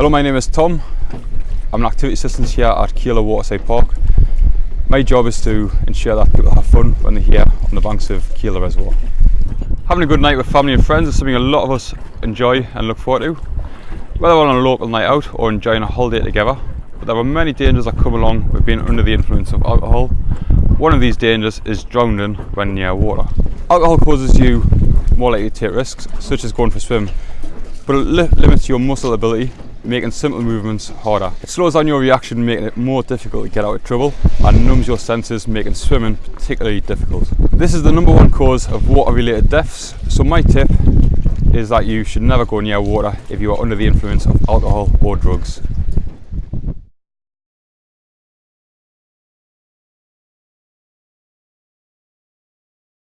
Hello, my name is Tom. I'm an activity assistant here at Kielder Waterside Park. My job is to ensure that people have fun when they're here on the banks of Kielder Reservoir. Having a good night with family and friends is something a lot of us enjoy and look forward to, whether we're on a local night out or enjoying a holiday together. But there are many dangers that come along with being under the influence of alcohol. One of these dangers is drowning when near water. Alcohol causes you more likely to take risks, such as going for a swim, but it li- limits your muscle ability, making simple movements harder. It slows down your reaction, making it more difficult to get out of trouble, and numbs your senses, making swimming particularly difficult. This is the number one cause of water related deaths, so my tip is that you should never go near water if you are under the influence of alcohol or drugs.